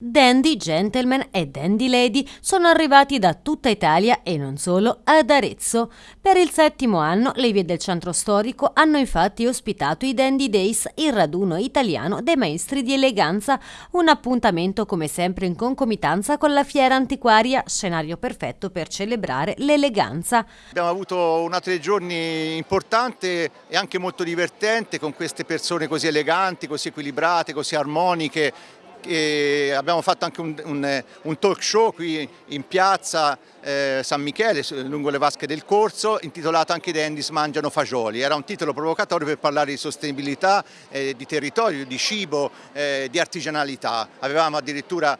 Dandy Gentleman e Dandy Lady sono arrivati da tutta Italia e non solo ad Arezzo. Per il settimo anno le vie del centro storico hanno infatti ospitato i Dandy Days, il raduno italiano dei maestri di eleganza, un appuntamento come sempre in concomitanza con la fiera antiquaria, scenario perfetto per celebrare l'eleganza. Abbiamo avuto una tre giorni importante e anche molto divertente con queste persone così eleganti, così equilibrate, così armoniche e abbiamo fatto anche un, un, un, talk show qui in piazza eh, San Michele, lungo le vasche del corso, intitolato anche i Dandys mangiano fagioli. Era un titolo provocatorio per parlare di sostenibilità, eh, di territorio, di cibo, eh, di artigianalità. Avevamo addirittura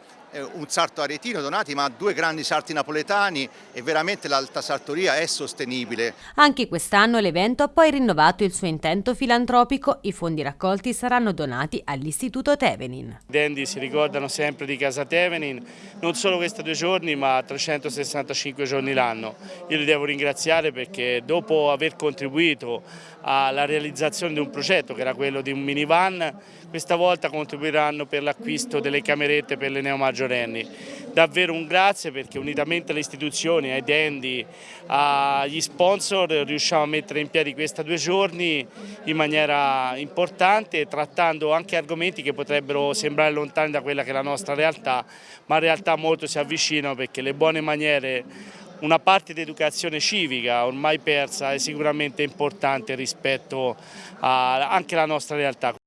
un sarto aretino donati ma due grandi sarti napoletani e veramente l'alta sartoria è sostenibile. Anche quest'anno l'evento ha poi rinnovato il suo intento filantropico, i fondi raccolti saranno donati all'Istituto Tevenin. I Dandy si ricordano sempre di Casa Tevenin, non solo questi due giorni ma 365 giorni l'anno. Io li devo ringraziare perché dopo aver contribuito alla realizzazione di un progetto che era quello di un minivan, questa volta contribuiranno per l'acquisto delle camerette per le neomaggiorenni. Davvero un grazie perché unitamente alle istituzioni, ai Dendi, agli sponsor riusciamo a mettere in piedi questi due giorni in maniera importante trattando anche argomenti che potrebbero sembrare lontani da quella che è la nostra realtà ma in realtà molto si avvicinano perché le buone maniere una parte di educazione civica ormai persa è sicuramente importante rispetto a, anche alla nostra realtà.